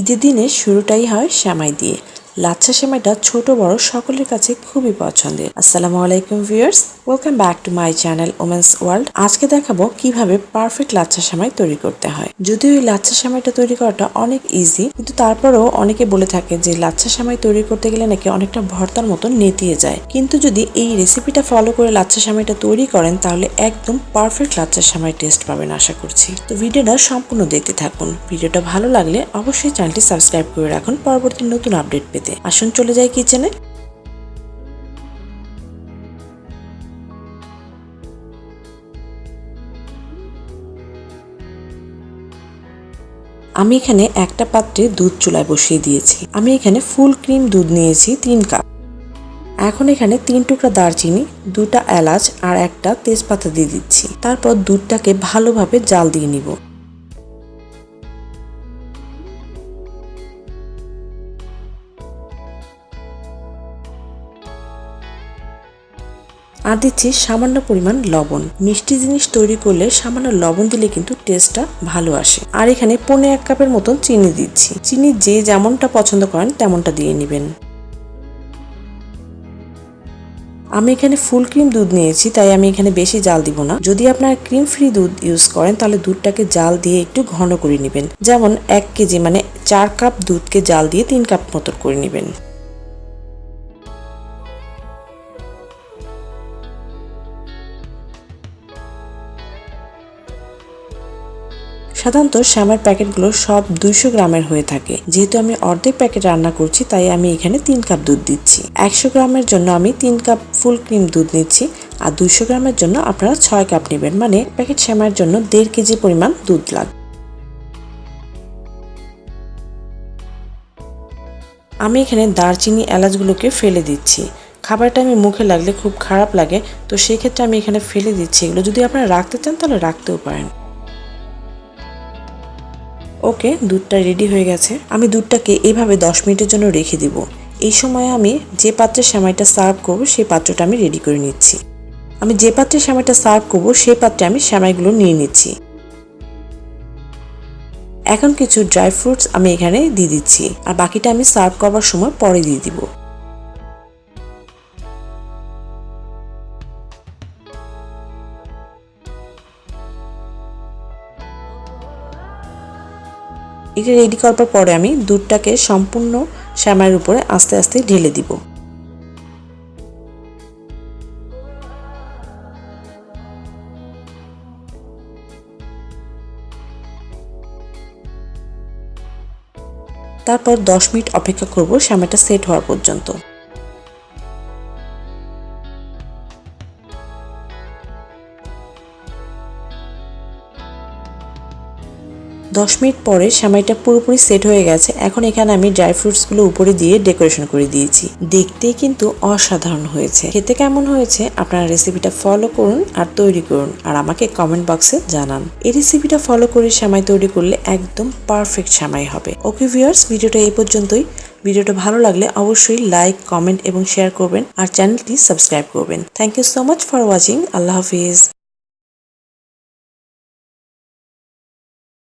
ঈদের দিনের শুরুটাই হয় সেমাই দিয়ে। লাচ্ছা সেমাইটা ছোট বড় সকলের কাছে খুবই পছন্দের। আসসালামু আলাইকুম viewers welcome back to my channel women's world আজকে দেখাবো কীভাবে পারফেক্ট লাচ্ছা সামাই তৈরি করতে হয়। যদিও এই লাচ্ছা সেমাইটা তৈরি করাটা অনেক ইজি কিন্তু তারপরেও অনেকে বলে থাকে যে লাচ্ছা সেমাই তৈরি করতে গেলে নাকি অনেকটা ভর্তার মতো নেতিয়ে যায়। কিন্তু যদি এই রেসিপিটা ফলো করে লাচ্ছা সেমাইটা তৈরি করেন, তাহলে একদম পারফেক্ট লাচ্ছা সেমাই টেস্ট পাবেন আশা করছি। তো ভিডিওটা সম্পূর্ণ দেখতে থাকুন। ভিডিওটা ভালো লাগলে অবশ্যই চ্যানেলটি সাবস্ক্রাইব করে রাখুন পরবর্তী নতুন আপডেট পেতে। আসুন চলে যাই কিচেনে আমি এখানে একটা পাত্রে দুধ চুলায় বসিয়ে দিয়েছি। আমি এখানে ফুল ক্রিম দুধ নিয়েছি তিন কাপ। এখন এখানে তিন টুকরা দারচিনি, দুটা এলাচ আর একটা তেজপাতা দিয়ে দিচ্ছি। তারপর দুধটাকে ভালোভাবে জাল দিয়ে নিব। আর দিচ্ছি সামান্য পরিমাণ লবণ। মিষ্টি জিনিস তৈরি করলে সামান্য লবণ দিলে কিন্তু টেস্টটা ভালো আসে। আর এখানে পনে এক কাপের মতন চিনি দিচ্ছি। চিনি যে যেমনটা পছন্দ করেন তেমনটা দিয়ে নেবেন। আমি এখানে ফুল ক্রিম দুধ নিয়েছি, তাই আমি এখানে বেশি জাল দিব না। যদি আপনারা ক্রিম ফ্রি দুধ ইউজ করেন, তাহলে দুধটাকে জাল দিয়ে একটু ঘন করে নেবেন। যেমন এক কেজি মানে চার কাপ দুধকে জাল দিয়ে তিন কাপ মতো করে নেবেন। সাধারণত শ্যামের প্যাকেটগুলো সব দুইশো গ্রামের হয়ে থাকে। যেহেতু আমি অর্ধেক প্যাকেট রান্না করছি, তাই আমি এখানে তিন কাপ দুধ দিচ্ছি। একশো গ্রামের জন্য আমি তিন কাপ ফুল ক্রিম দুধ নিচ্ছি আর দুইশো গ্রামের জন্য আপনারা ছয় কাপ নেবেন। মানে প্যাকেট শ্যামের জন্য দেড় কেজি পরিমাণ দুধ লাগবে আমি এখানে দারচিনি এলাচগুলোকে ফেলে দিচ্ছি। খাবারটা আমি মুখে লাগলে খুব খারাপ লাগে, তো সেই ক্ষেত্রে আমি এখানে ফেলে দিচ্ছি। এগুলো যদি আপনারা রাখতে চান, তাহলে রাখতেও পারেন। ওকে দুধটা রেডি হয়ে গেছে। আমি দুধটাকে এইভাবে দশ মিনিটের জন্য রেখে দিব। এই সময় আমি যে পাত্রে সেমাইটা সার্ভ করব, সেই পাত্রটা আমি রেডি করে নিচ্ছি। আমি যে পাত্রে সেমাইটা সার্ভ করব, সেই পাত্রে আমি সেমাইগুলো নিয়ে নিচ্ছি। এখন কিছু ড্রাই ফ্রুটস আমি এখানে দিয়ে দিচ্ছি। আর বাকিটা আমি সার্ভ করবার সময় পরে দিয়ে দিব। এটা রেডি করার পরে আমি দুধটাকে সম্পূর্ণ শ্যামাইয়ের উপরে আস্তে আস্তে ঢেলে দিব। তারপর দশ মিনিট অপেক্ষা করব শ্যামাটা সেট হওয়ার পর্যন্ত। দশ মিনিট পরে সেমাইটা পুরোপুরি সেট হয়ে গেছে। এখন এখানে আমি ড্রাই ফ্রুটসগুলো উপরে দিয়ে ডেকোরেশন করে দিয়েছি। দেখতে কিন্তু অসাধারণ হয়েছে। খেতে কেমন হয়েছে? আপনারা রেসিপিটা ফলো করুন আর তৈরি করুন। আর আমাকে কমেন্ট বক্সে জানান। এই রেসিপিটা ফলো করে সেমাই তৈরি করলে একদম পারফেক্ট সেমাই হবে। ওকে ভিউয়ার্স, ভিডিওটা এই পর্যন্তই। ভিডিওটা ভালো লাগলে অবশ্যই লাইক, কমেন্ট এবং শেয়ার করবেন। আর চ্যানেলটি সাবস্ক্রাইব করবেন। Thank you so much for watching. Allah Hafiz.